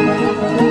Música